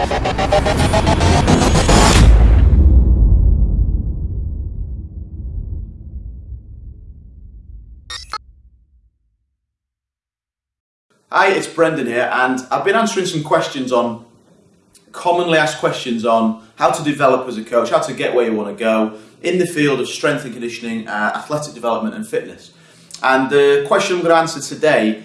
Hi, it's Brendan here, and I've been answering some questions on commonly asked questions on how to develop as a coach, how to get where you want to go in the field of strength and conditioning, uh, athletic development, and fitness. And the question I'm going to answer today,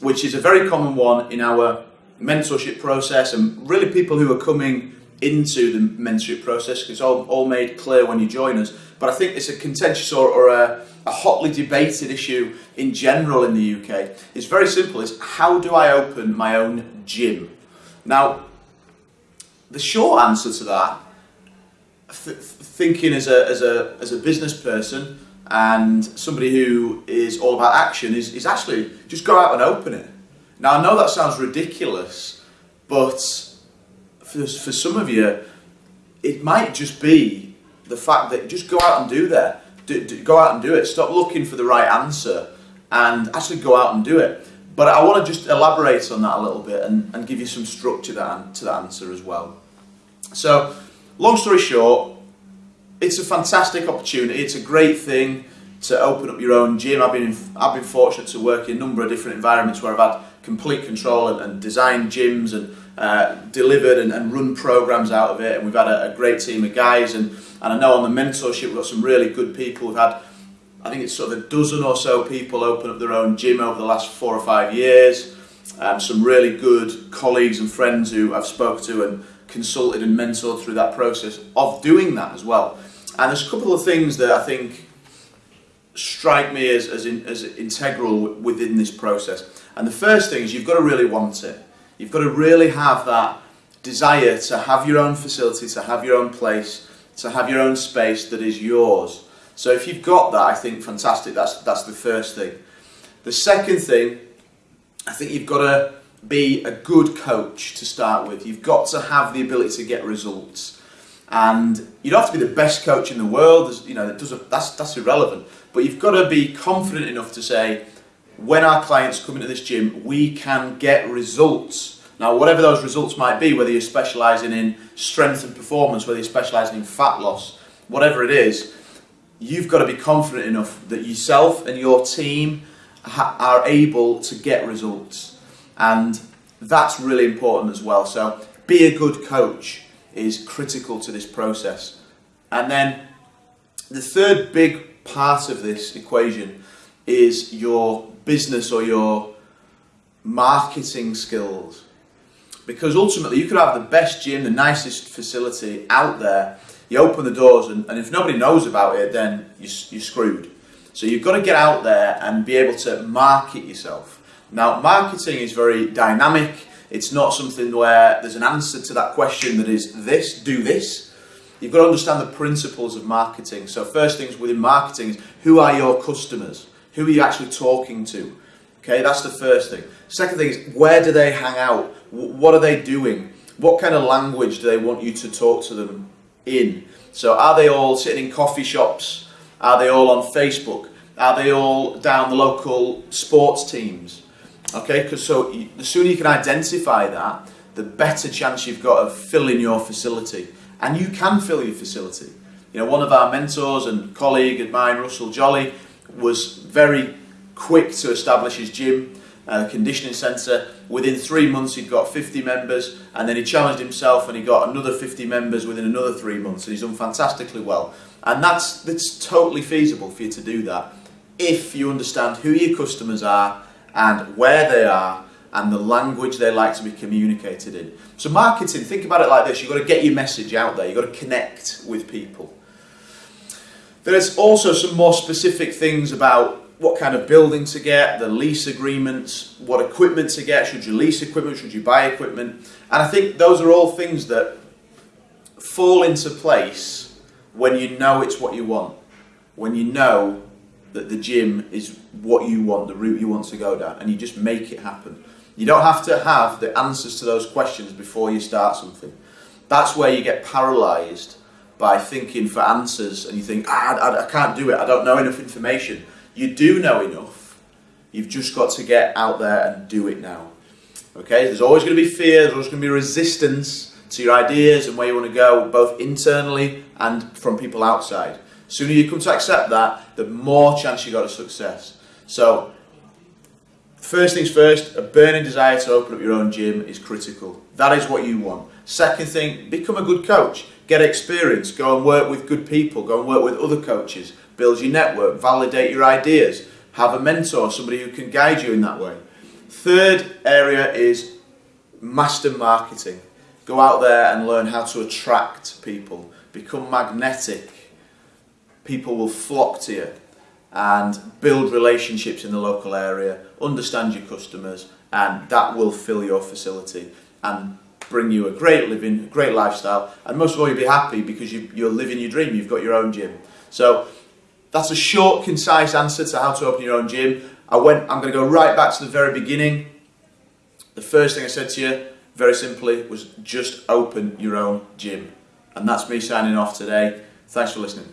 which is a very common one in our mentorship process, and really people who are coming into the mentorship process, because it's all, all made clear when you join us. But I think it's a contentious or, or a, a hotly debated issue in general in the UK. It's very simple. It's how do I open my own gym? Now, the short answer to that, th- thinking as a, as, a, as a business person and somebody who is all about action, is, is actually just go out and open it. Now, I know that sounds ridiculous, but for, for some of you, it might just be the fact that just go out and do that. Do, do, go out and do it. Stop looking for the right answer and actually go out and do it. But I want to just elaborate on that a little bit and, and give you some structure that, to that answer as well. So, long story short, it's a fantastic opportunity. It's a great thing to open up your own gym. I've been I've been fortunate to work in a number of different environments where I've had complete control and, and designed gyms and uh, delivered and, and, run programs out of it. And we've had a, a, great team of guys. And, and I know on the mentorship we've got some really good people. We've had I think it's sort of a dozen or so people open up their own gym over the last four or five years. Um, some really good colleagues and friends who I've spoke to and consulted and mentored through that process of doing that as well. And there's a couple of things that I think strike me as, as, in, as integral within this process. And the first thing is you've got to really want it. You've got to really have that desire to have your own facility, to have your own place, to have your own space that is yours. So if you've got that, I think fantastic. That's that's the first thing. The second thing, I think you've got to be a good coach to start with. You've got to have the ability to get results. And you don't have to be the best coach in the world. You know, that's, that's irrelevant. But you've got to be confident enough to say, when our clients come into this gym, we can get results. Now, whatever those results might be, whether you're specialising in strength and performance, whether you're specialising in fat loss, whatever it is, you've got to be confident enough that yourself and your team are able to get results. And that's really important as well. So, be a good coach is critical to this process. And then the third big part of this equation is your business or your marketing skills. Because ultimately, you could have the best gym, the nicest facility out there. You open the doors, and, and if nobody knows about it, then you, you're screwed. So you've got to get out there and be able to market yourself. Now, marketing is very dynamic. It's not something where there's an answer to that question that is this, do this. You've got to understand the principles of marketing. So, first things within marketing is who are your customers? Who are you actually talking to? Okay, that's the first thing. Second thing is where do they hang out? What are they doing? What kind of language do they want you to talk to them in? So, are they all sitting in coffee shops? Are they all on Facebook? Are they all down the local sports teams? Okay, because so the sooner you can identify that, the better chance you've got of filling your facility. And you can fill your facility. You know, one of our mentors and colleague of mine, Russell Jolly, was very quick to establish his gym, uh, conditioning centre. Within three months, he'd got 50 members, and then he challenged himself and he got another 50 members within another three months, and he's done fantastically well. And that's, that's totally feasible for you to do that if you understand who your customers are and where they are and the language they like to be communicated in. So, marketing, think about it like this you've got to get your message out there, you've got to connect with people. There's also some more specific things about what kind of building to get, the lease agreements, what equipment to get, should you lease equipment, should you buy equipment. And I think those are all things that fall into place when you know it's what you want, when you know that the gym is what you want, the route you want to go down, and you just make it happen. You don't have to have the answers to those questions before you start something. That's where you get paralyzed by thinking for answers and you think, ah, I, I can't do it, I don't know enough information. You do know enough. You've just got to get out there and do it now. Okay, there's always going to be fear, there's always going to be resistance to your ideas and where you want to go, both internally and from people outside. Sooner you come to accept that, the more chance you got of success. So, first things first, a burning desire to open up your own gym is critical. That is what you want. Second thing, become a good coach. Get experience. Go and work with good people. Go and work with other coaches. Build your network. Validate your ideas. Have a mentor, somebody who can guide you in that way. Third area is master marketing. Go out there and learn how to attract people. Become magnetic. People will flock to you and build relationships in the local area, understand your customers, and that will fill your facility and bring you a great living, great lifestyle, and most of all, you'll be happy because you, you're living your dream. You've got your own gym. So that's a short, concise answer to how to open your own gym. I went. I'm going to go right back to the very beginning. The first thing I said to you, very simply, was just open your own gym, and that's me signing off today. Thanks for listening.